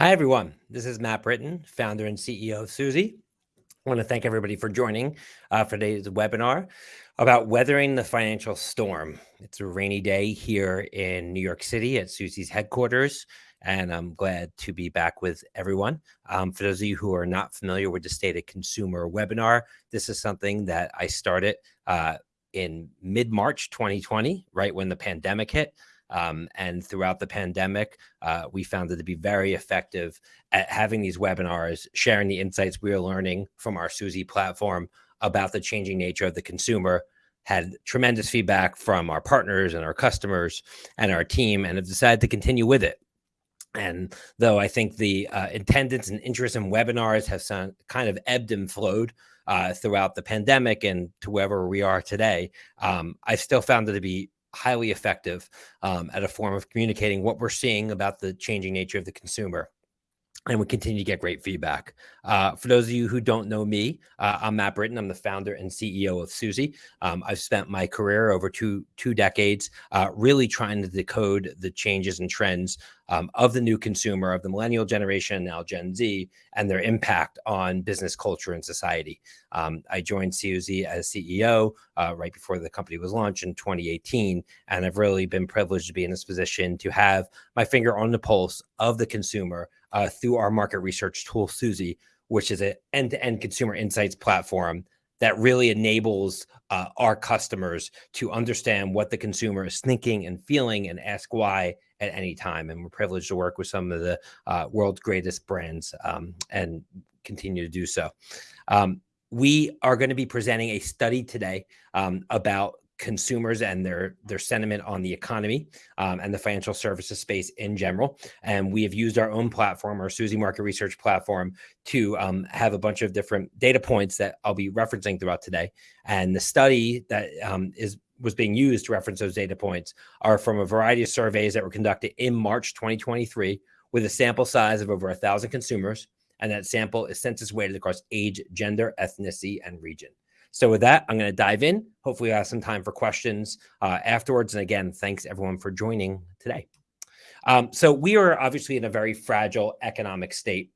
Hi, everyone. This is Matt Britton, founder and CEO of Suzy. I want to thank everybody for joining uh, for today's webinar about weathering the financial storm. It's a rainy day here in New York City at Suzy's headquarters, and I'm glad to be back with everyone. Um, for those of you who are not familiar with the State of Consumer webinar, this is something that I started uh, in mid-March 2020, right when the pandemic hit. Um, and throughout the pandemic, uh, we found it to be very effective at having these webinars, sharing the insights we are learning from our Suzy platform about the changing nature of the consumer, had tremendous feedback from our partners and our customers and our team, and have decided to continue with it. And though I think the uh, attendance and interest in webinars have some, kind of ebbed and flowed uh, throughout the pandemic and to wherever we are today, um, I've still found it to be highly effective um, at a form of communicating what we're seeing about the changing nature of the consumer and we continue to get great feedback. Uh, for those of you who don't know me, uh, I'm Matt Britton. I'm the founder and CEO of Suzy. Um, I've spent my career over two two decades uh, really trying to decode the changes and trends um, of the new consumer, of the millennial generation, now Gen Z, and their impact on business culture and society. Um, I joined Suzy as CEO uh, right before the company was launched in 2018, and I've really been privileged to be in this position to have my finger on the pulse of the consumer uh, through our market research tool, Suzy, which is an end-to-end consumer insights platform that really enables uh, our customers to understand what the consumer is thinking and feeling and ask why at any time. And we're privileged to work with some of the uh, world's greatest brands um, and continue to do so. Um, we are going to be presenting a study today um, about consumers and their their sentiment on the economy um, and the financial services space in general. And we have used our own platform, our Suzy Market Research platform, to um, have a bunch of different data points that I'll be referencing throughout today. And the study that um, is was being used to reference those data points are from a variety of surveys that were conducted in March 2023 with a sample size of over a thousand consumers. And that sample is census weighted across age, gender, ethnicity, and region. So with that, I'm going to dive in. Hopefully, I have some time for questions uh, afterwards. And again, thanks everyone for joining today. Um, so we are obviously in a very fragile economic state.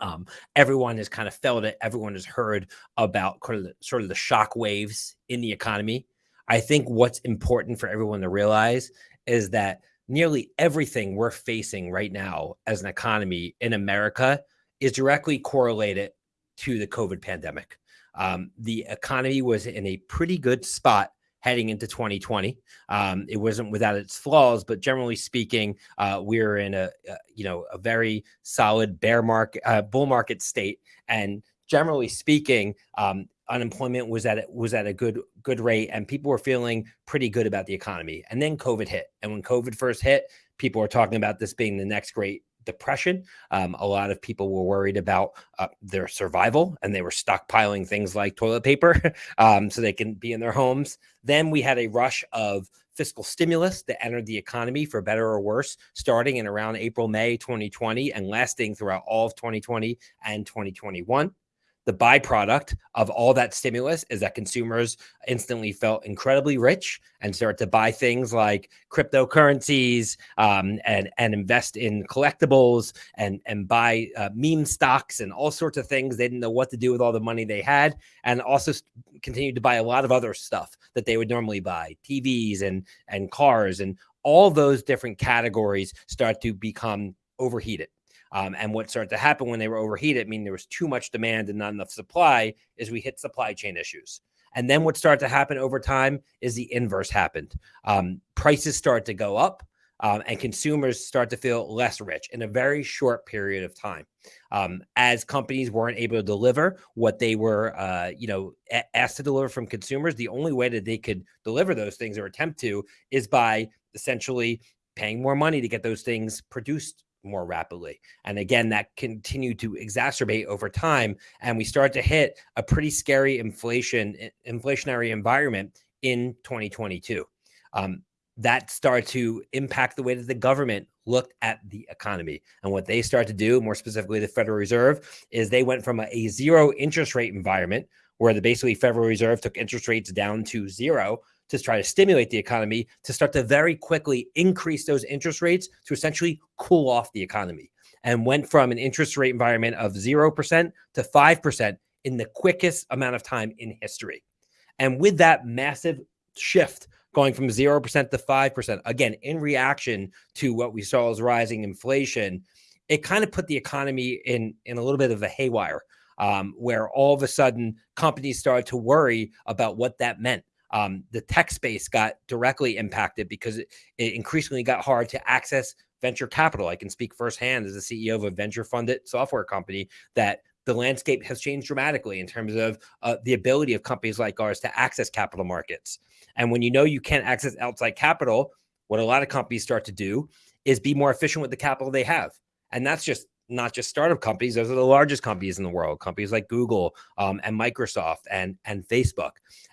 Um, everyone has kind of felt it. Everyone has heard about sort of, the, sort of the shock waves in the economy. I think what's important for everyone to realize is that nearly everything we're facing right now as an economy in America is directly correlated to the COVID pandemic. Um, the economy was in a pretty good spot heading into 2020. Um, it wasn't without its flaws, but generally speaking, uh, we're in a, a, you know a very solid bear market, uh, bull market state, and generally speaking, um, unemployment was at was at a good good rate, and people were feeling pretty good about the economy. And then COVID hit, and when COVID first hit, people were talking about this being the next great depression. Um, a lot of people were worried about uh, their survival and they were stockpiling things like toilet paper um, so they can be in their homes. Then we had a rush of fiscal stimulus that entered the economy for better or worse, starting in around April, May 2020 and lasting throughout all of 2020 and 2021 the byproduct of all that stimulus is that consumers instantly felt incredibly rich and started to buy things like cryptocurrencies um, and and invest in collectibles and and buy uh, meme stocks and all sorts of things. They didn't know what to do with all the money they had, and also continued to buy a lot of other stuff that they would normally buy, TVs and and cars and all those different categories start to become overheated um, and what started to happen when they were overheated, meaning there was too much demand and not enough supply, is we hit supply chain issues. And then what started to happen over time is the inverse happened. Um, prices start to go up. Um, and consumers start to feel less rich in a very short period of time. Um, as companies weren't able to deliver what they were, uh, you know, asked to deliver from consumers, the only way that they could deliver those things or attempt to is by essentially paying more money to get those things produced more rapidly. And again, that continued to exacerbate over time. And we start to hit a pretty scary inflation, inflationary environment in 2022. Um, that started to impact the way that the government looked at the economy. And what they started to do, more specifically the Federal Reserve, is they went from a, a zero interest rate environment where the basically Federal Reserve took interest rates down to zero to try to stimulate the economy to start to very quickly increase those interest rates to essentially cool off the economy and went from an interest rate environment of 0% to 5% in the quickest amount of time in history. And with that massive shift going from 0% to 5%, again, in reaction to what we saw as rising inflation, it kind of put the economy in, in a little bit of a haywire um, where all of a sudden companies started to worry about what that meant. Um, the tech space got directly impacted because it, it increasingly got hard to access venture capital. I can speak firsthand as the CEO of a venture funded software company that the landscape has changed dramatically in terms of uh, the ability of companies like ours to access capital markets. And when you know you can't access outside capital, what a lot of companies start to do is be more efficient with the capital they have. And that's just not just startup companies; those are the largest companies in the world. Companies like Google um, and Microsoft and and Facebook.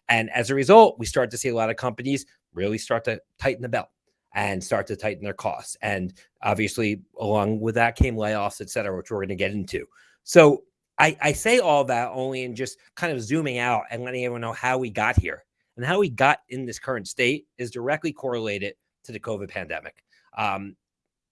And as a result, we start to see a lot of companies really start to tighten the belt and start to tighten their costs. And obviously, along with that came layoffs, et cetera, which we're going to get into. So I, I say all that only in just kind of zooming out and letting everyone know how we got here. And how we got in this current state is directly correlated to the COVID pandemic. Um,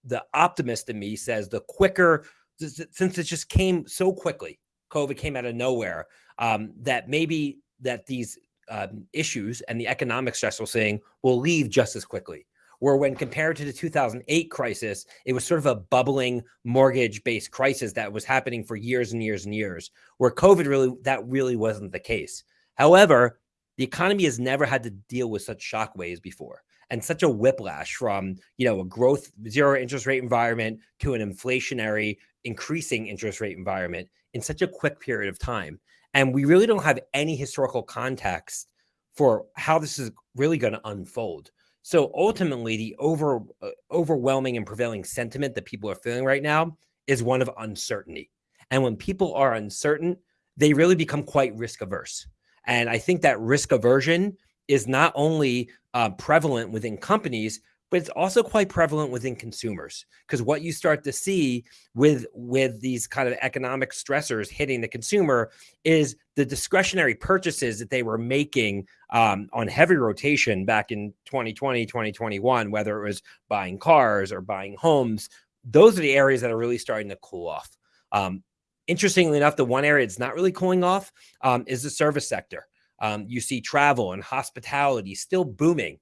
the optimist in me says the quicker, since it just came so quickly, COVID came out of nowhere, um, that maybe that these um, issues and the economic stress we're seeing will leave just as quickly where when compared to the 2008 crisis, it was sort of a bubbling mortgage based crisis that was happening for years and years and years, where COVID really, that really wasn't the case. However, the economy has never had to deal with such shockwaves before and such a whiplash from you know a growth zero interest rate environment to an inflationary increasing interest rate environment in such a quick period of time and we really don't have any historical context for how this is really going to unfold so ultimately, the over uh, overwhelming and prevailing sentiment that people are feeling right now is one of uncertainty. And when people are uncertain, they really become quite risk averse. And I think that risk aversion is not only uh, prevalent within companies, but it's also quite prevalent within consumers. Because what you start to see with with these kind of economic stressors hitting the consumer is the discretionary purchases that they were making um, on heavy rotation back in 2020 2021 whether it was buying cars or buying homes those are the areas that are really starting to cool off. Um, interestingly enough the one area that's not really cooling off um, is the service sector um, you see travel and hospitality still booming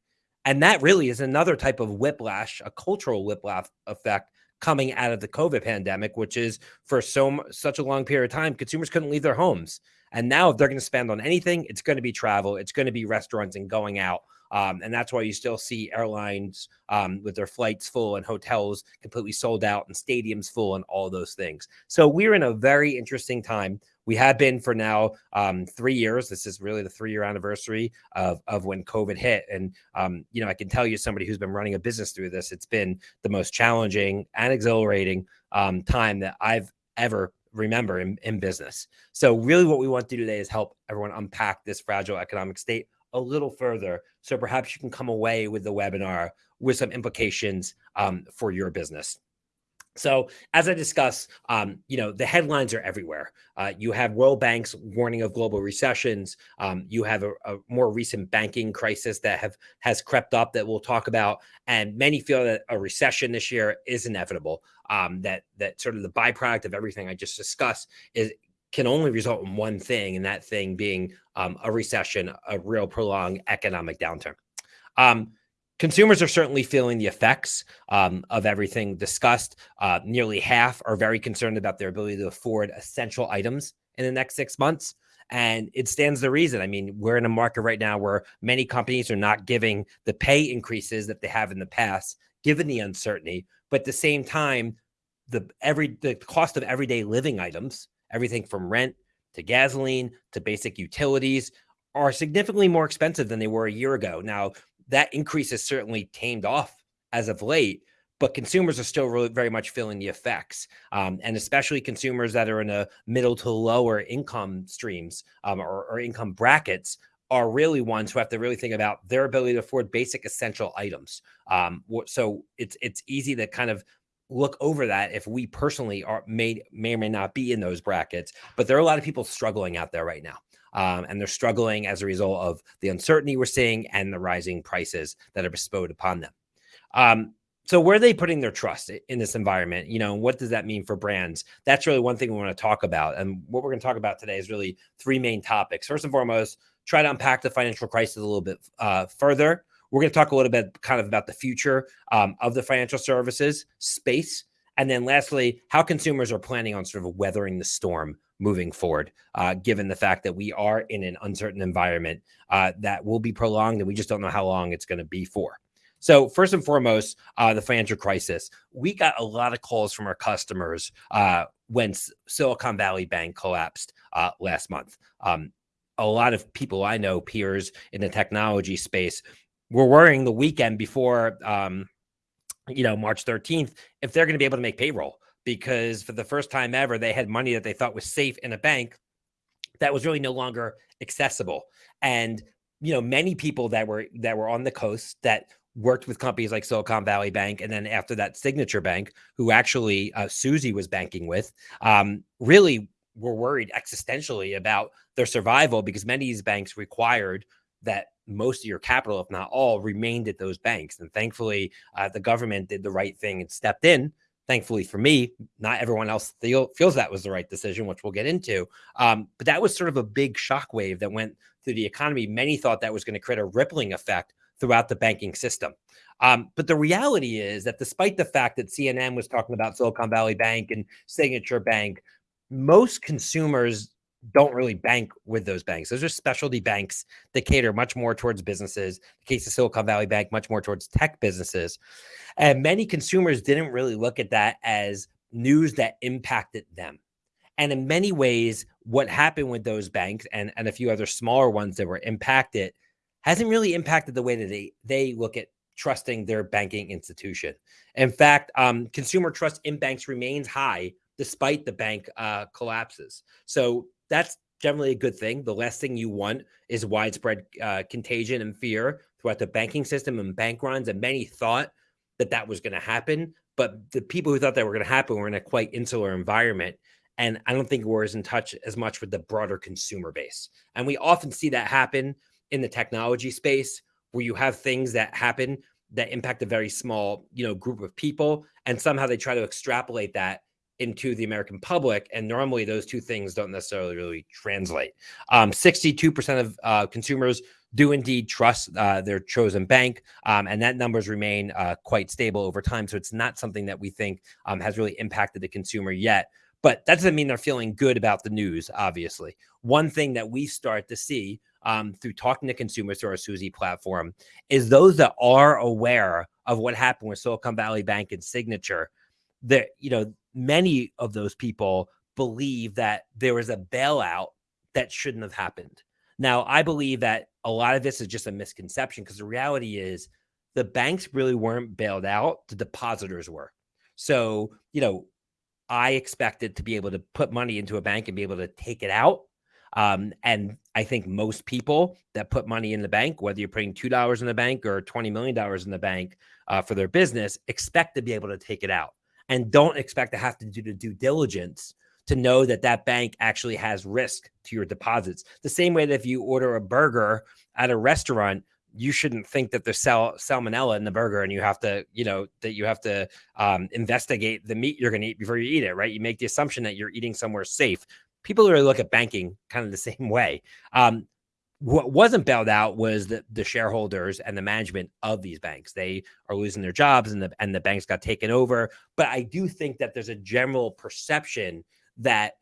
and that really is another type of whiplash, a cultural whiplash effect coming out of the COVID pandemic, which is for so such a long period of time, consumers couldn't leave their homes. And now if they're going to spend on anything, it's going to be travel, it's going to be restaurants and going out. Um, and that's why you still see airlines um, with their flights full and hotels completely sold out and stadiums full and all those things. So we're in a very interesting time we have been for now um, three years. This is really the three year anniversary of, of when COVID hit. And, um, you know, I can tell you, somebody who's been running a business through this, it's been the most challenging and exhilarating um, time that I've ever remember in, in business. So, really, what we want to do today is help everyone unpack this fragile economic state a little further. So, perhaps you can come away with the webinar with some implications um, for your business. So, as I discuss, um, you know, the headlines are everywhere. Uh, you have World Bank's warning of global recessions. Um, you have a, a, more recent banking crisis that have has crept up that we'll talk about, and many feel that a recession this year is inevitable. Um, that that sort of the byproduct of everything I just discussed is can only result in one thing, and that thing being um, a recession, a real prolonged economic downturn. Um, Consumers are certainly feeling the effects um, of everything discussed. Uh, nearly half are very concerned about their ability to afford essential items in the next six months. And it stands the reason. I mean, we're in a market right now where many companies are not giving the pay increases that they have in the past, given the uncertainty. But at the same time, the every the cost of everyday living items, everything from rent to gasoline to basic utilities, are significantly more expensive than they were a year ago. Now, that increase has certainly tamed off as of late, but consumers are still really very much feeling the effects. Um, and especially consumers that are in a middle to lower income streams um, or, or income brackets are really ones who have to really think about their ability to afford basic essential items. Um, so it's it's easy to kind of look over that if we personally are may may or may not be in those brackets, but there are a lot of people struggling out there right now. Um, and they're struggling as a result of the uncertainty we're seeing and the rising prices that are bestowed upon them. Um, so where are they putting their trust in this environment? You know, what does that mean for brands? That's really one thing we want to talk about. And what we're going to talk about today is really three main topics. First and foremost, try to unpack the financial crisis a little bit uh, further. We're going to talk a little bit kind of about the future um, of the financial services space. And then lastly, how consumers are planning on sort of weathering the storm moving forward, uh, given the fact that we are in an uncertain environment uh, that will be prolonged and we just don't know how long it's going to be for. So first and foremost, uh, the financial crisis. We got a lot of calls from our customers uh, when Silicon Valley Bank collapsed uh, last month. Um, a lot of people I know, peers in the technology space, were worrying the weekend before, um, you know, March 13th, if they're going to be able to make payroll because for the first time ever, they had money that they thought was safe in a bank that was really no longer accessible. And you know, many people that were that were on the coast that worked with companies like Silicon Valley Bank, and then after that, Signature Bank, who actually uh, Suzy was banking with, um, really were worried existentially about their survival because many of these banks required that most of your capital, if not all, remained at those banks. And thankfully, uh, the government did the right thing and stepped in. Thankfully for me, not everyone else feel, feels that was the right decision, which we'll get into. Um, but that was sort of a big shockwave that went through the economy. Many thought that was going to create a rippling effect throughout the banking system. Um, but the reality is that despite the fact that CNN was talking about Silicon Valley Bank and Signature Bank, most consumers don't really bank with those banks. Those are specialty banks that cater much more towards businesses. The case of Silicon Valley Bank, much more towards tech businesses. And many consumers didn't really look at that as news that impacted them. And in many ways, what happened with those banks and, and a few other smaller ones that were impacted hasn't really impacted the way that they they look at trusting their banking institution. In fact, um, consumer trust in banks remains high despite the bank uh, collapses. So that's generally a good thing. The last thing you want is widespread uh, contagion and fear throughout the banking system and bank runs. And many thought that that was going to happen, but the people who thought that were going to happen were in a quite insular environment. And I don't think we're as in touch as much with the broader consumer base. And we often see that happen in the technology space where you have things that happen that impact a very small, you know, group of people, and somehow they try to extrapolate that into the American public. And normally those two things don't necessarily really translate. Um, 62% of uh, consumers do indeed trust uh, their chosen bank, um, and that numbers remain uh, quite stable over time. So it's not something that we think um, has really impacted the consumer yet. But that doesn't mean they're feeling good about the news, obviously. One thing that we start to see um, through talking to consumers through our Suzy platform is those that are aware of what happened with Silicon Valley Bank and Signature. That you know, many of those people believe that there was a bailout that shouldn't have happened. Now, I believe that a lot of this is just a misconception because the reality is the banks really weren't bailed out, the depositors were. So, you know, I expected to be able to put money into a bank and be able to take it out um, and I think most people that put money in the bank, whether you're putting $2 in the bank or $20 million in the bank uh, for their business, expect to be able to take it out and don't expect to have to do the due diligence to know that that bank actually has risk to your deposits. The same way that if you order a burger at a restaurant, you shouldn't think that there's sal- salmonella in the burger and you have to, you know, that you have to um, investigate the meat you're going to eat before you eat it, right? You make the assumption that you're eating somewhere safe people really look at banking kind of the same way. Um, what wasn't bailed out was the, the shareholders and the management of these banks. They are losing their jobs and the and the banks got taken over. But I do think that there's a general perception that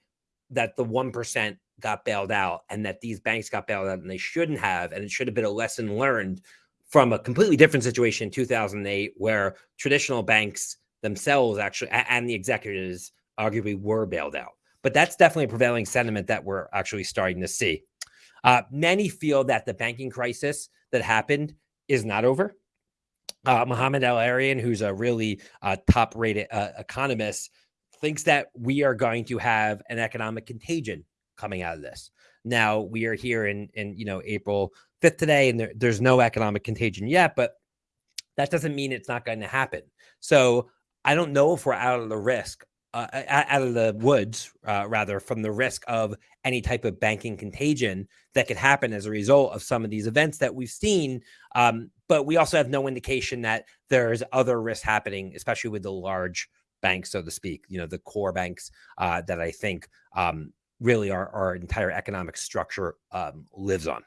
that the one percent got bailed out and that these banks got bailed out and they shouldn't have, and it should have been a lesson learned from a completely different situation in 2008 where traditional banks themselves actually and the executives arguably were bailed out. But that's definitely a prevailing sentiment that we're actually starting to see. Uh, many feel that the banking crisis that happened is not over. Uh, Mohamed El-Erian, who's a really uh, top rated uh, economist, thinks that we are going to have an economic contagion coming out of this. Now we are here in, in you know, April 5th today, and there, there's no economic contagion yet, but that doesn't mean it's not going to happen. So I don't know if we're out of the risk uh, out of the woods, uh, rather, from the risk of any type of banking contagion that could happen as a result of some of these events that we've seen. Um, but we also have no indication that there's other risks happening, especially with the large banks, so to speak, you know, the core banks uh, that I think um, really our, our entire economic structure um, lives on.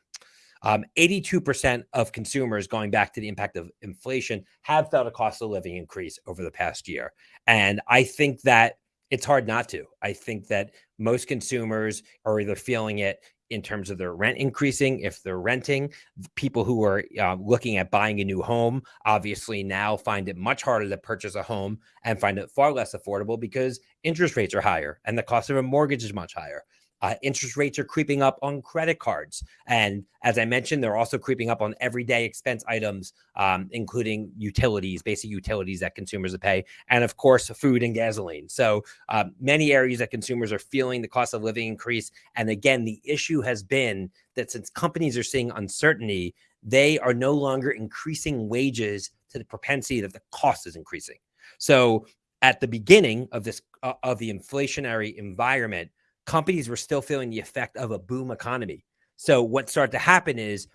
82% um, of consumers, going back to the impact of inflation, have felt a cost of living increase over the past year. And I think that it's hard not to. I think that most consumers are either feeling it in terms of their rent increasing if they're renting people who are uh, looking at buying a new home obviously now find it much harder to purchase a home and find it far less affordable because interest rates are higher and the cost of a mortgage is much higher uh, interest rates are creeping up on credit cards. And as I mentioned, they're also creeping up on everyday expense items, um, including utilities, basic utilities that consumers pay, and of course, food and gasoline. So um, many areas that consumers are feeling the cost of living increase. And again, the issue has been that since companies are seeing uncertainty, they are no longer increasing wages to the propensity that the cost is increasing. So at the beginning of this uh, of the inflationary environment, companies were still feeling the effect of a boom economy. So what started to happen is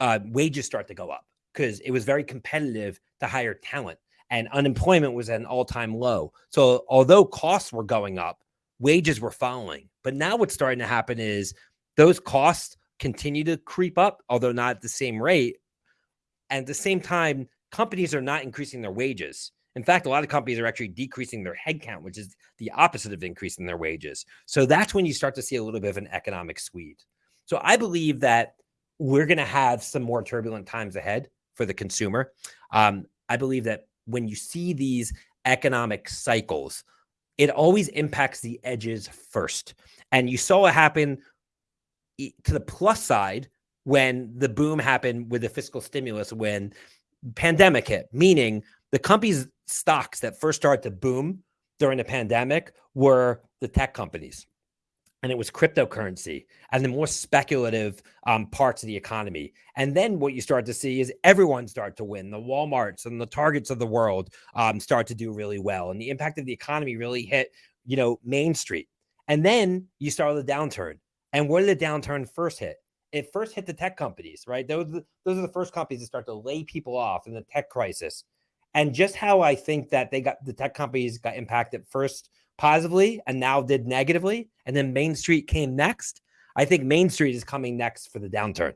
uh, wages start to go up because it was very competitive to hire talent and unemployment was at an all-time low. So although costs were going up, wages were following. But now what's starting to happen is those costs continue to creep up, although not at the same rate. And at the same time, companies are not increasing their wages. In fact, a lot of companies are actually decreasing their headcount, which is the opposite of increasing their wages. So that's when you start to see a little bit of an economic squeeze. So I believe that we're going to have some more turbulent times ahead for the consumer. Um, I believe that when you see these economic cycles, it always impacts the edges first. And you saw it happen to the plus side when the boom happened with the fiscal stimulus when pandemic hit, meaning the companies stocks that first started to boom during the pandemic were the tech companies and it was cryptocurrency and the more speculative um, parts of the economy. And then what you start to see is everyone start to win. The WalMarts and the Targets of the world um, start to do really well. And the impact of the economy really hit, you know, Main Street. And then you start the downturn. And where did the downturn first hit? It first hit the tech companies, right? Those, those are the first companies that start to lay people off in the tech crisis. And just how I think that they got the tech companies got impacted first positively and now did negatively, and then Main Street came next. I think Main Street is coming next for the downturn.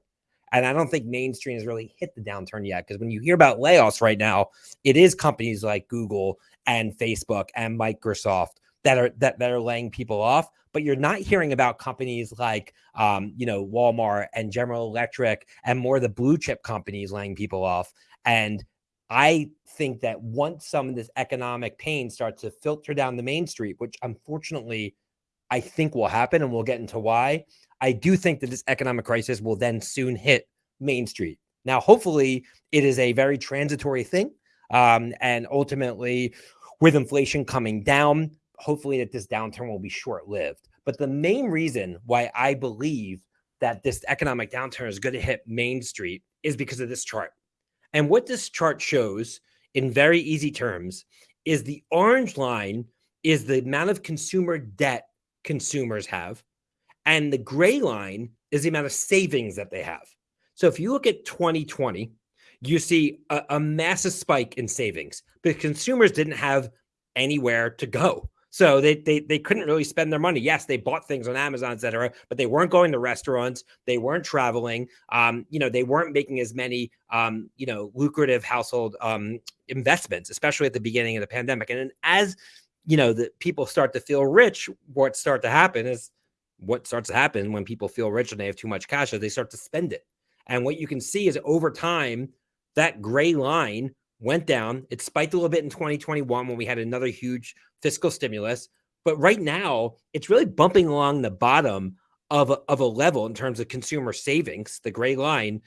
And I don't think Main Street has really hit the downturn yet. Because when you hear about layoffs right now, it is companies like Google and Facebook and Microsoft that are that, that are laying people off. But you're not hearing about companies like um, you know, Walmart and General Electric and more the blue chip companies laying people off. And I think that once some of this economic pain starts to filter down the main street, which unfortunately I think will happen, and we'll get into why, I do think that this economic crisis will then soon hit Main Street. Now, hopefully, it is a very transitory thing. Um, and ultimately, with inflation coming down, hopefully that this downturn will be short lived. But the main reason why I believe that this economic downturn is going to hit Main Street is because of this chart. And what this chart shows in very easy terms is the orange line is the amount of consumer debt consumers have. And the gray line is the amount of savings that they have. So if you look at 2020, you see a, a massive spike in savings because consumers didn't have anywhere to go. So they, they they couldn't really spend their money. Yes, they bought things on Amazon, et cetera, but they weren't going to restaurants. They weren't traveling. Um, you know, they weren't making as many um, you know, lucrative household um investments, especially at the beginning of the pandemic. And as you know, the people start to feel rich, what starts to happen is what starts to happen when people feel rich and they have too much cash is they start to spend it. And what you can see is over time, that gray line went down. It spiked a little bit in 2021 when we had another huge fiscal stimulus. But right now, it's really bumping along the bottom of a, of a level in terms of consumer savings, the gray line,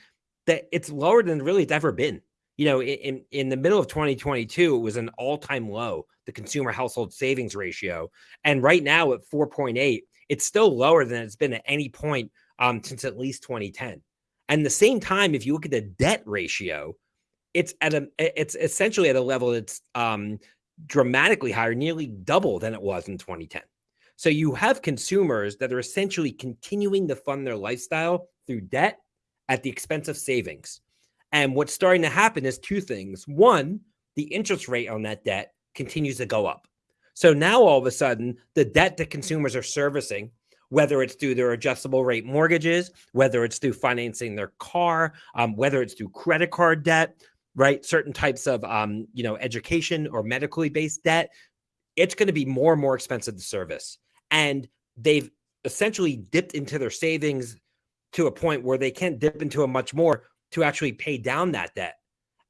that it's lower than really it's ever been. You know, in, in the middle of 2022, it was an all time low, the consumer household savings ratio. And right now at 4.8, it's still lower than it's been at any point um, since at least 2010. And the same time, if you look at the debt ratio, it's at a it's essentially at a level that's um dramatically higher, nearly double than it was in 2010. So you have consumers that are essentially continuing to fund their lifestyle through debt at the expense of savings. And what's starting to happen is two things. One, the interest rate on that debt continues to go up. So now all of a sudden, the debt that consumers are servicing, whether it's through their adjustable rate mortgages, whether it's through financing their car, um, whether it's through credit card debt, right? Certain types of, um, you know, education or medically based debt, it's going to be more and more expensive to service. And they've essentially dipped into their savings to a point where they can't dip into a much more to actually pay down that debt.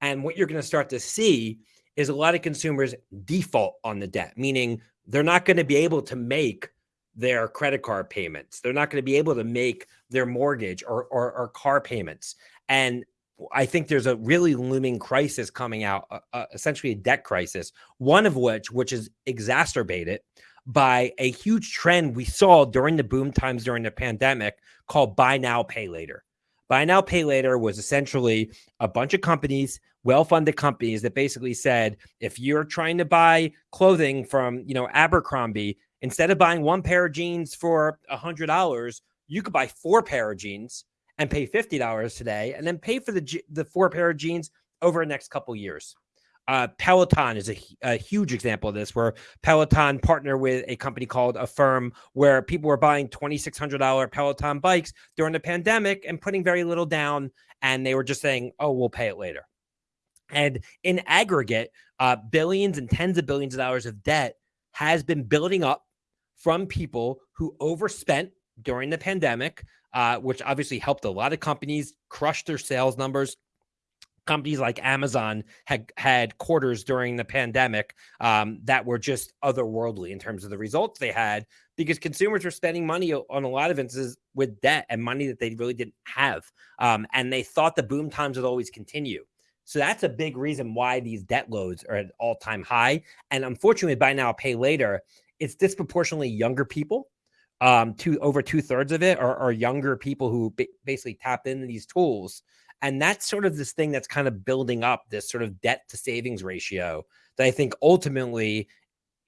And what you're going to start to see is a lot of consumers default on the debt, meaning they're not going to be able to make their credit card payments. They're not going to be able to make their mortgage or, or, or car payments. And I think there's a really looming crisis coming out, uh, uh, essentially a debt crisis, one of which, which is exacerbated by a huge trend we saw during the boom times during the pandemic called buy now, pay later. Buy now, pay later was essentially a bunch of companies, well-funded companies that basically said, if you're trying to buy clothing from, you know, Abercrombie, instead of buying one pair of jeans for a hundred dollars, you could buy four pair of jeans and pay $50 today and then pay for the, the four pair of jeans over the next couple years. Uh, Peloton is a, a, huge example of this, where Peloton partnered with a company called Affirm, where people were buying $2,600 Peloton bikes during the pandemic and putting very little down. And they were just saying, oh, we'll pay it later. And in aggregate, uh, billions and tens of billions of dollars of debt has been building up from people who overspent during the pandemic, uh, which obviously helped a lot of companies crush their sales numbers, companies like Amazon had had quarters during the pandemic um, that were just otherworldly in terms of the results they had because consumers were spending money on a lot of instances with debt and money that they really didn't have, um, and they thought the boom times would always continue. So that's a big reason why these debt loads are at all time high. And unfortunately, buy now, pay later, it's disproportionately younger people. Um, over two thirds of it are, are younger people who basically tap into these tools. And that's sort of this thing that's kind of building up this sort of debt to savings ratio that I think ultimately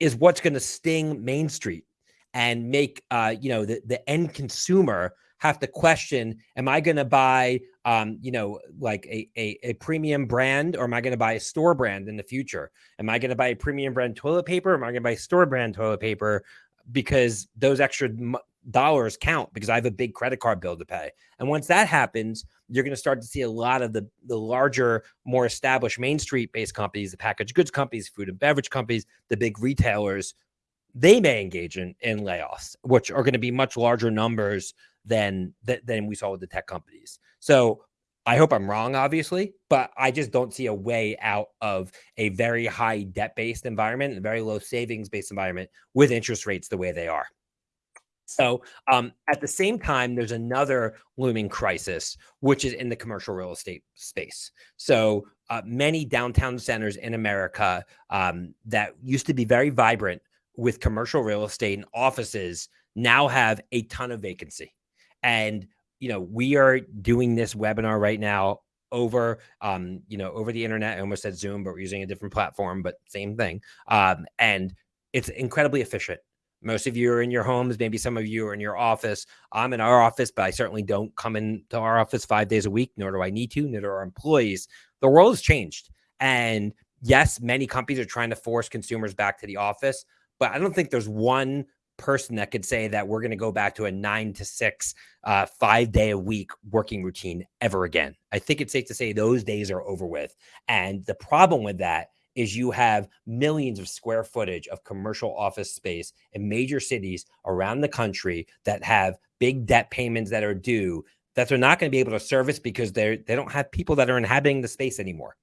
is what's going to sting Main Street and make uh, you know the, the end consumer have to question am i going to buy um, you know like a, a, a premium brand or am i going to buy a store brand in the future? Am i going to buy a premium brand toilet paper am i going to buy store brand toilet paper because those extra dollars count because I have a big credit card bill to pay. And once that happens, you're going to start to see a lot of the the larger, more established Main Street based companies, the packaged goods companies, food and beverage companies, the big retailers, they may engage in, in layoffs, which are going to be much larger numbers than than we saw with the tech companies. So I hope I'm wrong, obviously, but I just don't see a way out of a very high debt based environment, a very low savings based environment with interest rates the way they are. So, um, at the same time, there's another looming crisis, which is in the commercial real estate space. So, uh, many downtown centers in America um, that used to be very vibrant with commercial real estate and offices now have a ton of vacancy. And, you know, we are doing this webinar right now over um you know over the internet i almost said zoom but we're using a different platform but same thing um and it's incredibly efficient most of you are in your homes. Maybe some of you are in your office. I'm in our office, but I certainly don't come into our office five days a week, nor do I need to, nor do our employees. The world has changed. And yes, many companies are trying to force consumers back to the office, but I don't think there's one person that could say that we're going to go back to a nine to six, uh, five day a week working routine ever again. I think it's safe to say those days are over with. And the problem with that is you have millions of square footage of commercial office space in major cities around the country that have big debt payments that are due that they're not going to be able to service because they're they don't have people that are inhabiting the space anymore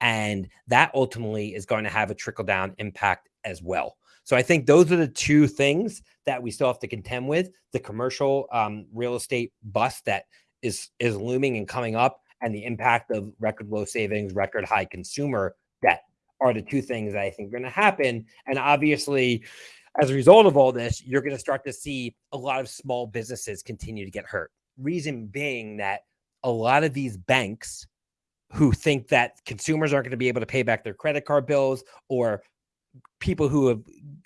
and that ultimately is going to have a trickle down impact as well so i think those are the two things that we still have to contend with the commercial um, real estate bust that is is looming and coming up and the impact of record low savings record high consumer debt are the two things that I think are going to happen. And obviously, as a result of all this, you're going to start to see a lot of small businesses continue to get hurt. Reason being that a lot of these banks who think that consumers aren't going to be able to pay back their credit card bills or people who have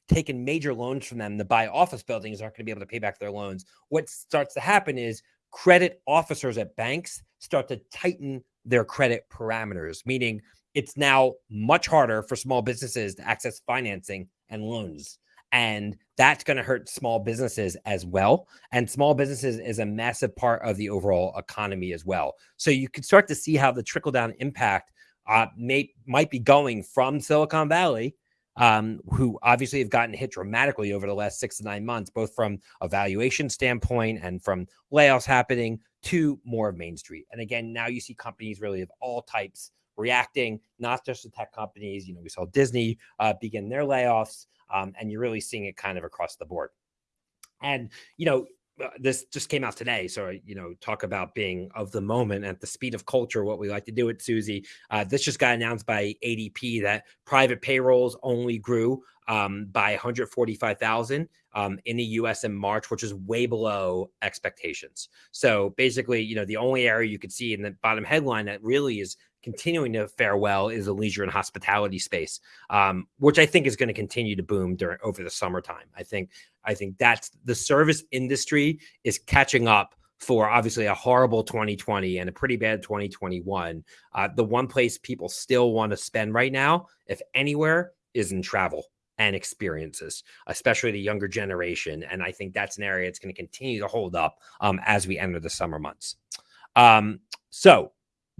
taken major loans from them to buy office buildings aren't going to be able to pay back their loans. What starts to happen is credit officers at banks start to tighten their credit parameters, meaning it's now much harder for small businesses to access financing and loans. And that's going to hurt small businesses as well. And small businesses is a massive part of the overall economy as well. So you can start to see how the trickle down impact uh, may might be going from Silicon Valley, um, who obviously have gotten hit dramatically over the last six to nine months, both from a valuation standpoint and from layoffs happening to more of Main Street. And again, now you see companies really of all types reacting, not just the tech companies. You know, we saw Disney uh, begin their layoffs, um, and you're really seeing it kind of across the board. And, you know, this just came out today. So, you know, talk about being of the moment at the speed of culture, what we like to do at Suzy. Uh, this just got announced by ADP that private payrolls only grew um, by 145,000 um, in the US in March, which is way below expectations. So basically, you know, the only area you could see in the bottom headline that really is continuing to fare well is the leisure and hospitality space, um, which I think is going to continue to boom during over the summertime. I think I think that's the service industry is catching up for obviously a horrible 2020 and a pretty bad 2021. Uh, the one place people still want to spend right now, if anywhere, is in travel and experiences, especially the younger generation. And I think that's an area that's going to continue to hold up um, as we enter the summer months. Um, so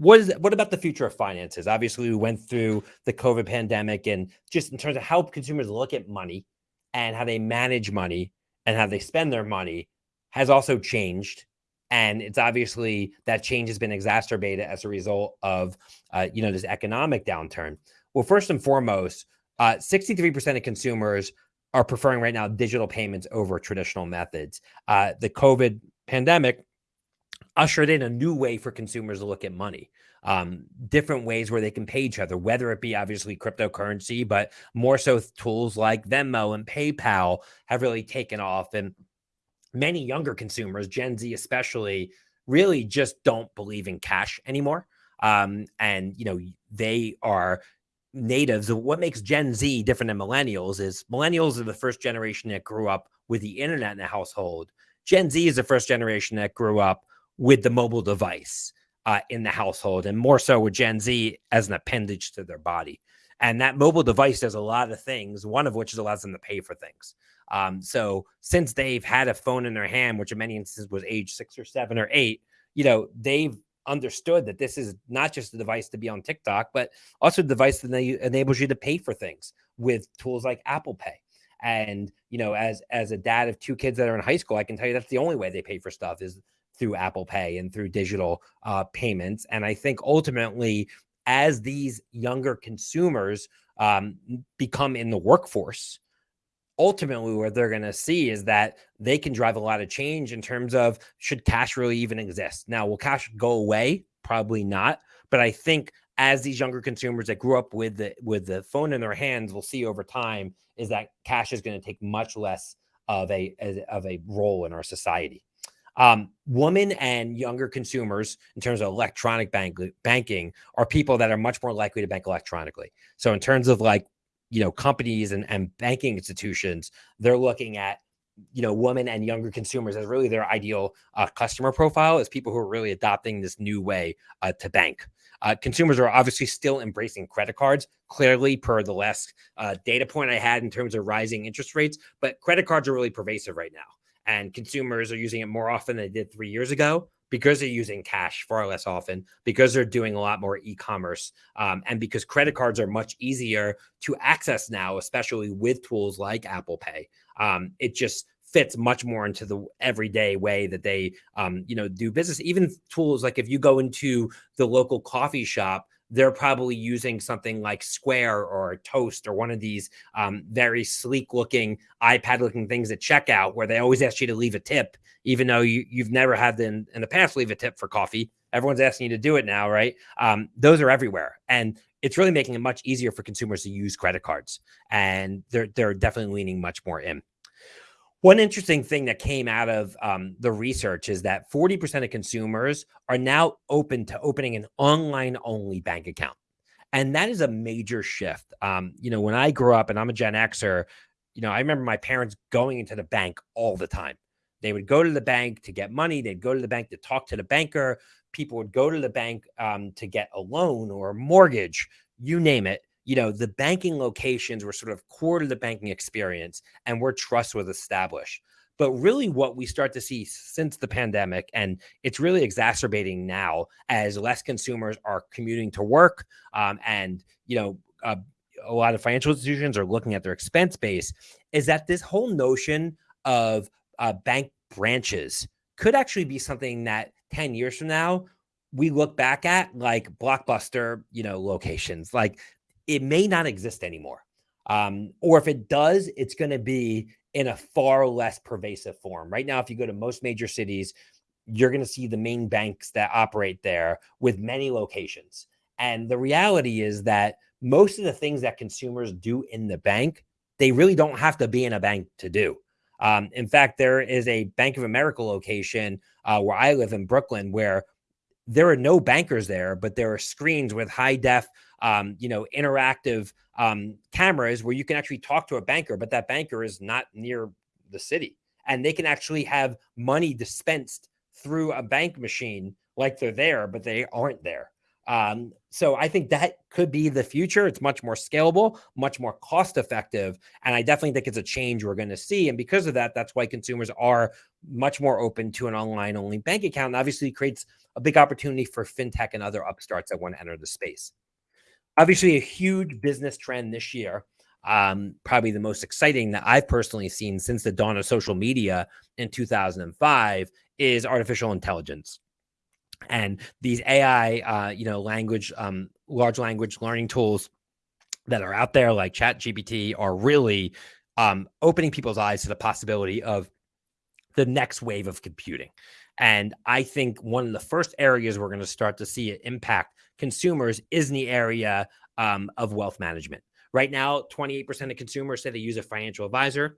what is what about the future of finances? Obviously, we went through the COVID pandemic, and just in terms of how consumers look at money and how they manage money and how they spend their money has also changed. And it's obviously that change has been exacerbated as a result of uh, you know this economic downturn. Well, first and foremost, uh, 63% of consumers are preferring right now digital payments over traditional methods. Uh, the COVID pandemic ushered in a new way for consumers to look at money. Um, different ways where they can pay each other, whether it be obviously cryptocurrency, but more so tools like Venmo and PayPal have really taken off. And many younger consumers, Gen Z especially, really just don't believe in cash anymore. Um, and you know, they are natives. What makes Gen Z different than millennials is millennials are the first generation that grew up with the internet in the household. Gen Z is the first generation that grew up with the mobile device uh, in the household, and more so with Gen Z as an appendage to their body. And that mobile device does a lot of things, one of which is allows them to pay for things. Um, so since they've had a phone in their hand, which in many instances was age six or seven or eight, you know, they've understood that this is not just a device to be on TikTok, but also a device that enables you to pay for things with tools like Apple Pay. And you know, as as a dad of two kids that are in high school, I can tell you that's the only way they pay for stuff is through Apple Pay and through digital uh, payments. And I think ultimately, as these younger consumers um, become in the workforce, ultimately what they're going to see is that they can drive a lot of change in terms of should cash really even exist. Now, will cash go away? Probably not. But I think as these younger consumers that grew up with the with the phone in their hands will see over time is that cash is going to take much less of a of a role in our society. Um, women and younger consumers, in terms of electronic bank, banking, are people that are much more likely to bank electronically. So, in terms of like, you know, companies and, and banking institutions, they're looking at, you know, women and younger consumers as really their ideal uh, customer profile as people who are really adopting this new way uh, to bank. Uh, consumers are obviously still embracing credit cards, clearly, per the last uh, data point I had in terms of rising interest rates. But credit cards are really pervasive right now and consumers are using it more often than they did three years ago because they're using cash far less often, because they're doing a lot more e-commerce, um, and because credit cards are much easier to access now, especially with tools like Apple Pay. Um, it just fits much more into the everyday way that they, um, you know, do business. Even tools like if you go into the local coffee shop they're probably using something like Square or Toast or one of these um, very sleek looking iPad looking things at checkout where they always ask you to leave a tip, even though you, you've never had them in the past leave a tip for coffee. Everyone's asking you to do it now, right? Um, those are everywhere. And it's really making it much easier for consumers to use credit cards. And they're, they're definitely leaning much more in. One interesting thing that came out of um, the research is that 40% of consumers are now open to opening an online only bank account. And that is a major shift. Um, you know, when I grew up and I'm a Gen Xer, you know, I remember my parents going into the bank all the time. They would go to the bank to get money. They'd go to the bank to talk to the banker. People would go to the bank um, to get a loan or a mortgage, you name it. You know, the banking locations were sort of core to the banking experience and where trust was established. But really, what we start to see since the pandemic, and it's really exacerbating now as less consumers are commuting to work, um, and you know, uh, a lot of financial institutions are looking at their expense base, is that this whole notion of uh, bank branches could actually be something that 10 years from now we look back at like blockbuster you know locations like it may not exist anymore. Um, or if it does it's going to be in a far less pervasive form. Right now if you go to most major cities you're going to see the main banks that operate there with many locations. And the reality is that most of the things that consumers do in the bank they really don't have to be in a bank to do. Um, in fact, there is a Bank of America location uh, where I live in Brooklyn where there are no bankers there, but there are screens with high def, um, you know, interactive um, cameras where you can actually talk to a banker, but that banker is not near the city. And they can actually have money dispensed through a bank machine like they're there, but they aren't there. Um, so I think that could be the future. It's much more scalable, much more cost effective. And I definitely think it's a change we're going to see. And because of that, that's why consumers are much more open to an online only bank account. And obviously creates a big opportunity for fintech and other upstarts that want to enter the space. Obviously, a huge business trend this year. Um, probably the most exciting that I've personally seen since the dawn of social media in 2005 is artificial intelligence and these AI, uh, you know, language, um, large language learning tools that are out there like Chat GPT are really um, opening people's eyes to the possibility of the next wave of computing. And I think one of the first areas we're going to start to see it impact consumers is in the area um, of wealth management. Right now, 28% of consumers say they use a financial advisor.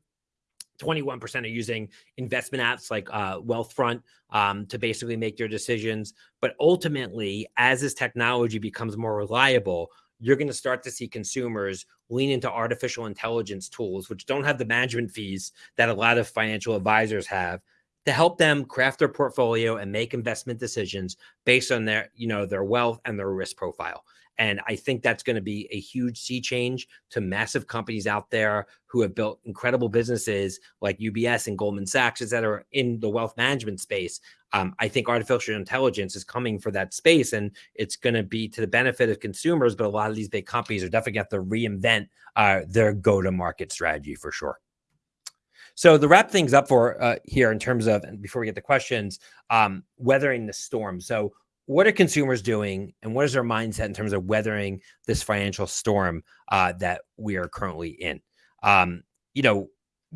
21% are using investment apps like uh, Wealthfront um, to basically make their decisions. But ultimately, as this technology becomes more reliable, you're going to start to see consumers lean into artificial intelligence tools, which don't have the management fees that a lot of financial advisors have to help them craft their portfolio and make investment decisions based on their, you know, their wealth and their risk profile. And I think that's going to be a huge sea change to massive companies out there who have built incredible businesses like UBS and Goldman Sachs, that are in the wealth management space. Um, I think artificial intelligence is coming for that space and it's going to be to the benefit of consumers. But a lot of these big companies are definitely going to have to reinvent uh, their go to market strategy for sure. So to wrap things up for uh, here in terms of, and before we get the questions, um, weathering the storm. So what are consumers doing and what is their mindset in terms of weathering this financial storm uh, that we are currently in? Um, you know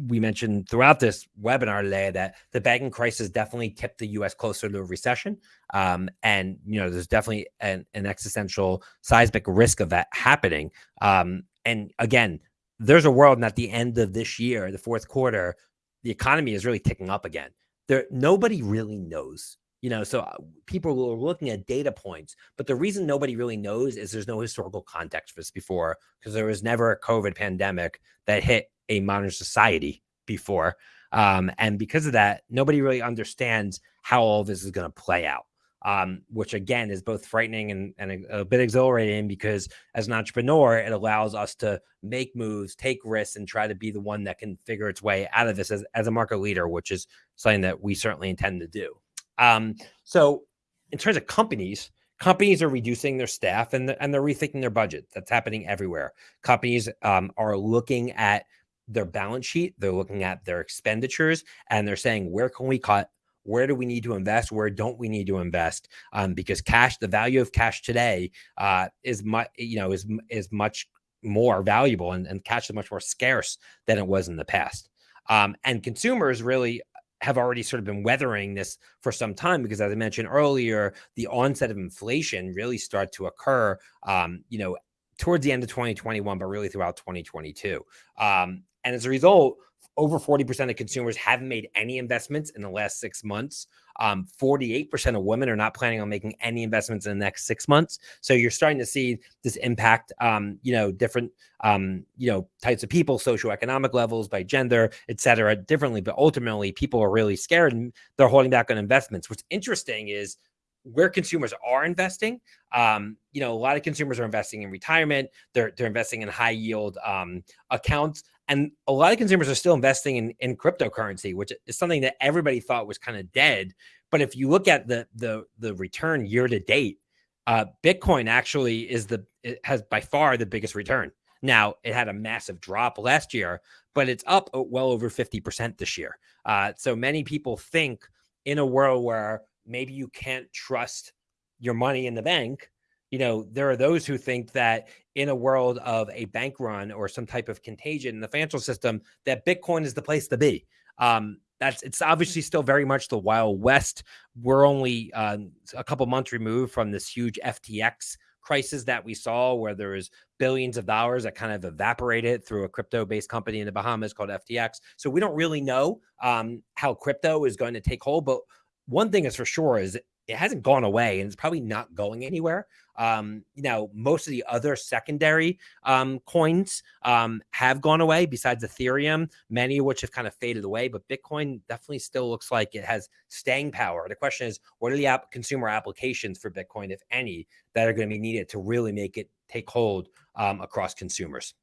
we mentioned throughout this webinar today that the banking crisis definitely tipped the us closer to a recession. Um, and you know there's definitely an, an, existential seismic risk of that happening. Um, and again there's a world and at the end of this year the fourth quarter the economy is really ticking up again. There nobody really knows you know so uh, people are looking at data points but the reason nobody really knows is there's no historical context for this before because there was never a covid pandemic that hit a modern society before um, and because of that nobody really understands how all this is going to play out um, which again is both frightening and, and a, a, bit exhilarating because as an entrepreneur it allows us to make moves take risks and try to be the one that can figure its way out of this as, as a market leader which is something that we certainly intend to do um, so in terms of companies, companies are reducing their staff and, and they're rethinking their budget. That's happening everywhere. Companies um, are looking at their balance sheet, they're looking at their expenditures, and they're saying, where can we cut? Where do we need to invest? Where don't we need to invest? Um, because cash, the value of cash today uh, is much, you know, is is much more valuable, and, and cash is much more scarce than it was in the past. Um, and consumers really have already sort of been weathering this for some time because as i mentioned earlier the onset of inflation really started to occur um, you know towards the end of 2021 but really throughout 2022 um, and as a result over 40% of consumers haven't made any investments in the last six months Um, 48% of women are not planning on making any investments in the next six months. So you're starting to see this impact, um, you know, different, um, you know, types of people, socioeconomic levels by gender, et cetera, differently. But ultimately, people are really scared and they're holding back on investments. What's interesting is where consumers are investing. Um, you know, a lot of consumers are investing in retirement. They're they're investing in high yield um, accounts, and a lot of consumers are still investing in in cryptocurrency, which is something that everybody thought was kind of dead. But if you look at the the the return year to date, uh, Bitcoin actually is the has by far the biggest return. Now it had a massive drop last year, but it's up well over fifty percent this year. Uh, so many people think in a world where maybe you can't trust your money in the bank you know there are those who think that in a world of a bank run or some type of contagion in the financial system that bitcoin is the place to be. Um, that's it's obviously still very much the wild west. We're only uh, a couple months removed from this huge ftx crisis that we saw where there was billions of dollars that kind of evaporated through a crypto based company in the bahamas called ftx so we don't really know um, how crypto is going to take hold but one thing is for sure is it hasn't gone away and it's probably not going anywhere. Um, you know, most of the other secondary um, coins um, have gone away besides Ethereum, many of which have kind of faded away, but Bitcoin definitely still looks like it has staying power. The question is, what are the consumer applications for Bitcoin, if any, that are going to be needed to really make it take hold um, across consumers?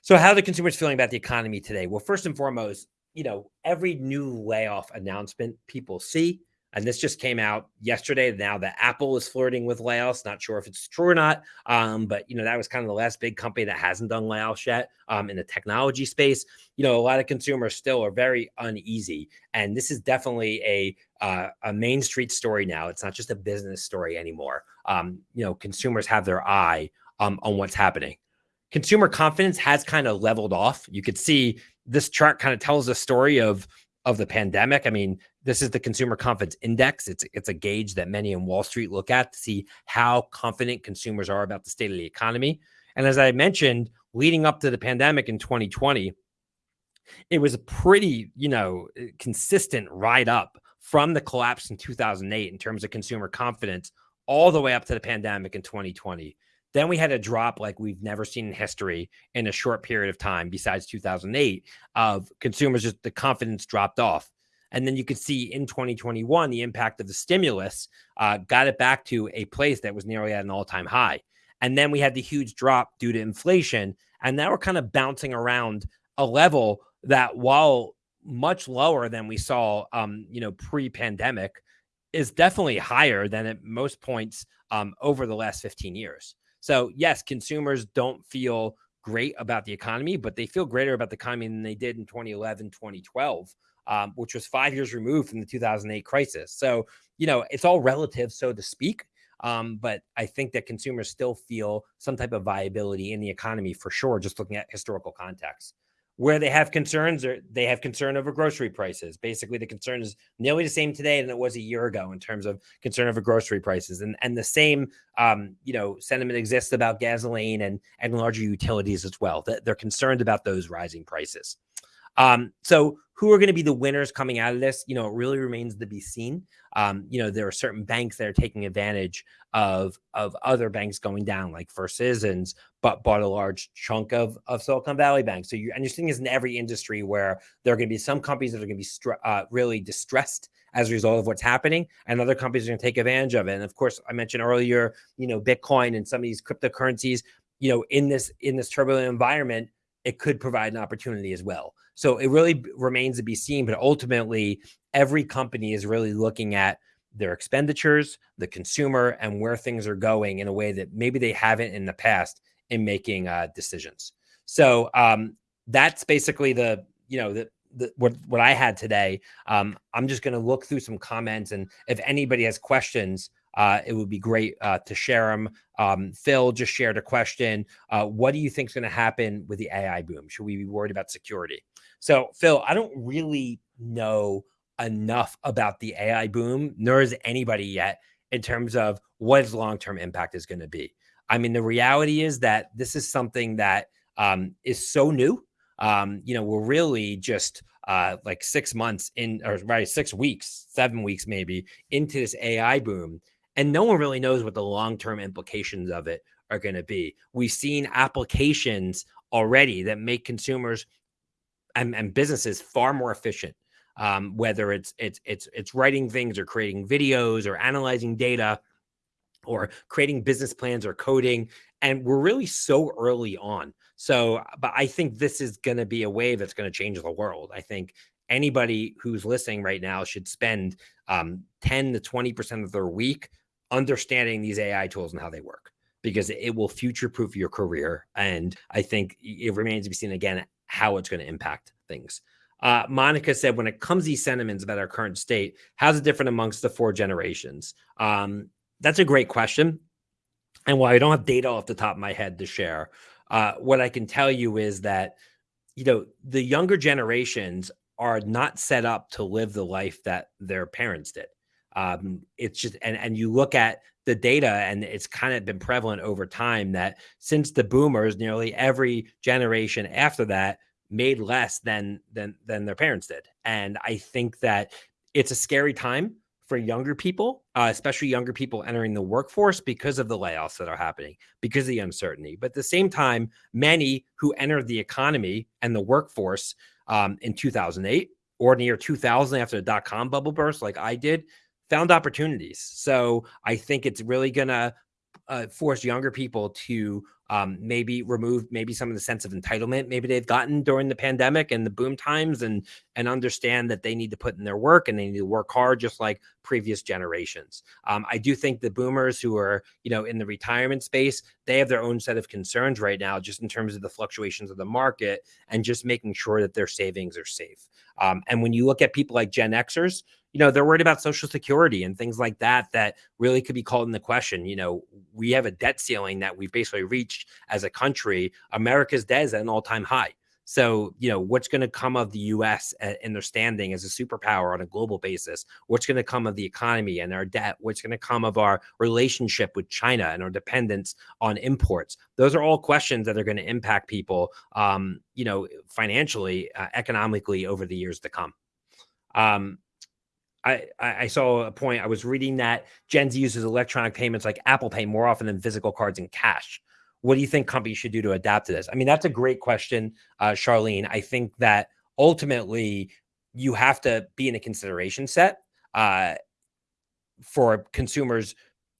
So, how are the consumers feeling about the economy today? Well, first and foremost, you know, every new layoff announcement people see, and this just came out yesterday. Now that Apple is flirting with layoffs, not sure if it's true or not. Um, but you know, that was kind of the last big company that hasn't done layoffs yet um, in the technology space. You know, a lot of consumers still are very uneasy, and this is definitely a uh, a main street story now. It's not just a business story anymore. Um, you know, consumers have their eye um, on what's happening. Consumer confidence has kind of leveled off. You could see this chart kind of tells a story of of the pandemic. I mean, this is the consumer confidence index. It's it's a gauge that many in Wall Street look at to see how confident consumers are about the state of the economy. And as I mentioned, leading up to the pandemic in 2020, it was a pretty, you know, consistent ride up from the collapse in 2008 in terms of consumer confidence all the way up to the pandemic in 2020. Then we had a drop like we've never seen in history in a short period of time, besides 2008, of consumers just the confidence dropped off. And then you could see in 2021 the impact of the stimulus uh, got it back to a place that was nearly at an all time high. And then we had the huge drop due to inflation. And now we're kind of bouncing around a level that, while much lower than we saw, um, you know, pre-pandemic, is definitely higher than at most points um, over the last 15 years. So, yes, consumers don't feel great about the economy, but they feel greater about the economy than they did in 2011, 2012, um, which was five years removed from the 2008 crisis. So, you know, it's all relative, so to speak. Um, but I think that consumers still feel some type of viability in the economy for sure, just looking at historical context where they have concerns or they have concern over grocery prices. Basically, the concern is nearly the same today than it was a year ago in terms of concern over grocery prices, and and the same um, you know sentiment exists about gasoline and and larger utilities as well. That they're concerned about those rising prices. Um, so who are going to be the winners coming out of this? You know, it really remains to be seen. Um, you know, there are certain banks that are taking advantage of of other banks going down, like First Citizens, but bought a large chunk of of Silicon Valley Bank. So you and you're seeing this in every industry where there are going to be some companies that are going to be uh, really distressed as a result of what's happening, and other companies are going to take advantage of it. And of course, I mentioned earlier, you know, Bitcoin and some of these cryptocurrencies. You know, in this in this turbulent environment, it could provide an opportunity as well. So it really remains to be seen. But ultimately, every company is really looking at their expenditures, the consumer, and where things are going in a way that maybe they haven't in the past in making uh, decisions. So um, that's basically the you know the, the what what I had today. Um, I'm just going to look through some comments, and if anybody has questions, uh, it would be great uh, to share them. Um, Phil just shared a question. Uh, what do you think is going to happen with the AI boom? Should we be worried about security? So, Phil, I don't really know enough about the AI boom, nor is anybody yet in terms of what its long term impact is going to be. I mean, the reality is that this is something that um, is so new. Um, you know, we're really just uh, like six months in, or right, six weeks, seven weeks maybe into this AI boom, and no one really knows what the long term implications of it are going to be. We've seen applications already that make consumers and, and businesses far more efficient. Um, whether it's it's it's it's writing things or creating videos or analyzing data or creating business plans or coding and we're really so early on so but i think this is going to be a wave that's going to change the world i think anybody who's listening right now should spend um, 10 to 20 percent of their week understanding these ai tools and how they work because it will future proof your career and i think it remains to be seen again how it's going to impact things uh, Monica said, when it comes to these sentiments about our current state, how's it different amongst the four generations? Um, that's a great question. And while I don't have data off the top of my head to share, uh, what I can tell you is that, you know, the younger generations are not set up to live the life that their parents did. Um, it's just, and, and you look at the data and it's kind of been prevalent over time that since the boomers, nearly every generation after that made less than, than, than their parents did. And I think that it's a scary time for younger people, uh, especially younger people entering the workforce because of the layoffs that are happening, because of the uncertainty. But at the same time, many who entered the economy and the workforce um, in 2008 or near 2000 after the dot com bubble burst, like I did, found opportunities. So I think it's really going to uh, force younger people to um, maybe remove maybe some of the sense of entitlement maybe they've gotten during the pandemic and the boom times and and understand that they need to put in their work and they need to work hard just like previous generations um, i do think the boomers who are you know in the retirement space they have their own set of concerns right now just in terms of the fluctuations of the market and just making sure that their savings are safe um, and when you look at people like gen xers you know they're worried about social security and things like that that really could be called into question you know we have a debt ceiling that we've basically reached as a country. America's debt is at an all-time high. So you know what's going to come of the us in their standing as a superpower on a global basis? What's going to come of the economy and our debt? What's going to come of our relationship with china and our dependence on imports? Those are all questions that are going to impact people um, you know financially uh, economically over the years to come. Um, I, I saw a point. I was reading that Gen Z uses electronic payments like Apple Pay more often than physical cards and cash. What do you think companies should do to adapt to this? I mean, that's a great question, uh, Charlene. I think that ultimately you have to be in a consideration set uh, for consumers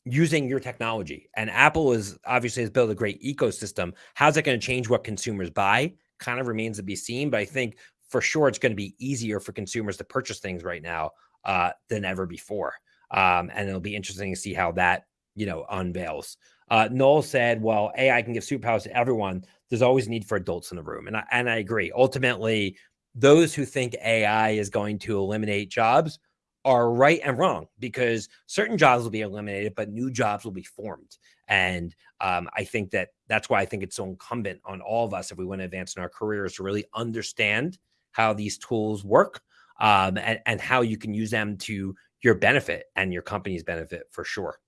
using your technology. And Apple is obviously has built a great ecosystem. How's it going to change what consumers buy? Kind of remains to be seen. But I think for sure it's going to be easier for consumers to purchase things right now uh, than ever before. Um, and it'll be interesting to see how that, you know, unveils. Uh, Noel said, well, AI can give superpowers to everyone. There's always a need for adults in the room. And I, and I agree. Ultimately, those who think AI is going to eliminate jobs are right and wrong because certain jobs will be eliminated, but new jobs will be formed. And um, I think that that's why I think it's so incumbent on all of us, if we want to advance in our careers, to really understand how these tools work um, and, and how you can use them to your benefit and your company's benefit for sure.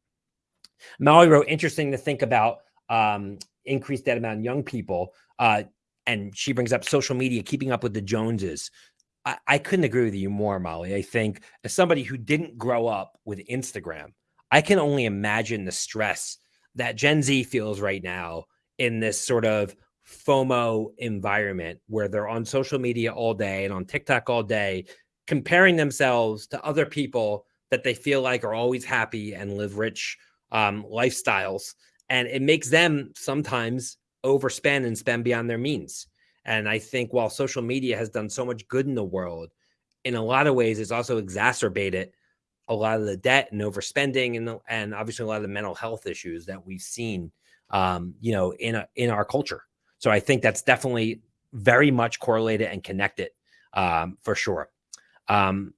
Molly wrote, interesting to think about um, increased debt amount in young people. Uh, and she brings up social media, keeping up with the Joneses. I, I couldn't agree with you more, Molly. I think as somebody who didn't grow up with Instagram, I can only imagine the stress that Gen Z feels right now in this sort of FOMO environment where they're on social media all day and on TikTok all day, comparing themselves to other people that they feel like are always happy and live rich um, lifestyles. And it makes them sometimes overspend and spend beyond their means. And I think while social media has done so much good in the world, in a lot of ways, it's also exacerbated a lot of the debt and overspending and, and obviously a lot of the mental health issues that we've seen, um, you know, in, a, in our culture. So I think that's definitely very much correlated and connected um, for sure. Um,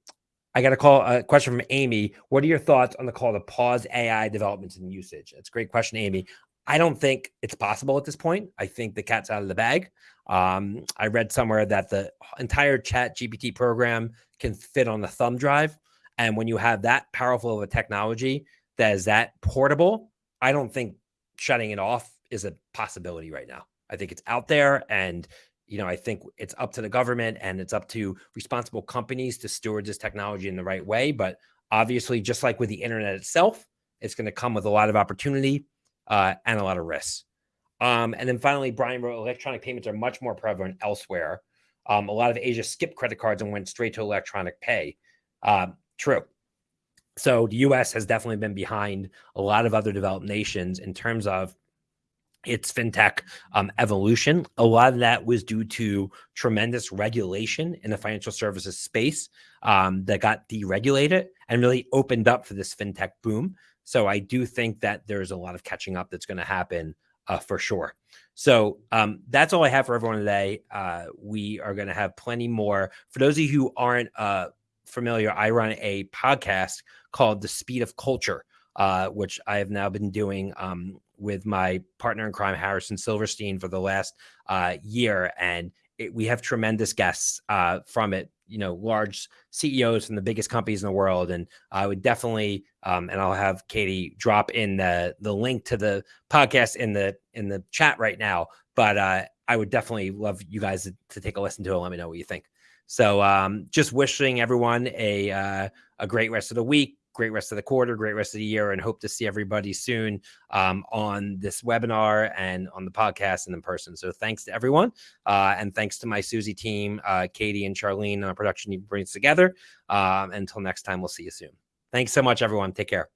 I got a call a question from Amy. What are your thoughts on the call to pause AI developments and usage? That's a great question, Amy. I don't think it's possible at this point. I think the cat's out of the bag. Um, I read somewhere that the entire chat GPT program can fit on the thumb drive. And when you have that powerful of a technology that is that portable, I don't think shutting it off is a possibility right now. I think it's out there and you know, I think it's up to the government and it's up to responsible companies to steward this technology in the right way. But obviously, just like with the internet itself, it's going to come with a lot of opportunity uh, and a lot of risks. Um, and then finally, Brian wrote electronic payments are much more prevalent elsewhere. Um, a lot of Asia skipped credit cards and went straight to electronic pay. Uh, true. So the US has definitely been behind a lot of other developed nations in terms of its fintech um, evolution. A lot of that was due to tremendous regulation in the financial services space um, that got deregulated and really opened up for this fintech boom. So I do think that there's a lot of catching up that's going to happen uh, for sure. So um, that's all I have for everyone today. Uh, we are going to have plenty more. For those of you who aren't uh, familiar, I run a podcast called The Speed of Culture, uh, which I have now been doing um, with my partner in crime, Harrison Silverstein, for the last uh, year. And it, we have tremendous guests uh, from it, you know, large CEOs from the biggest companies in the world. And I would definitely, um, and I'll have Katie drop in the the link to the podcast in the in the chat right now. But uh, I would definitely love you guys to, to take a listen to it. let me know what you think. So um, just wishing everyone a uh, a great rest of the week great rest of the quarter, great rest of the year, and hope to see everybody soon um, on this webinar and on the podcast and in person. So thanks to everyone. Uh, and thanks to my Suzy team, uh, Katie and Charlene on production you brings together. Um, until next time, we'll see you soon. Thanks so much, everyone. Take care.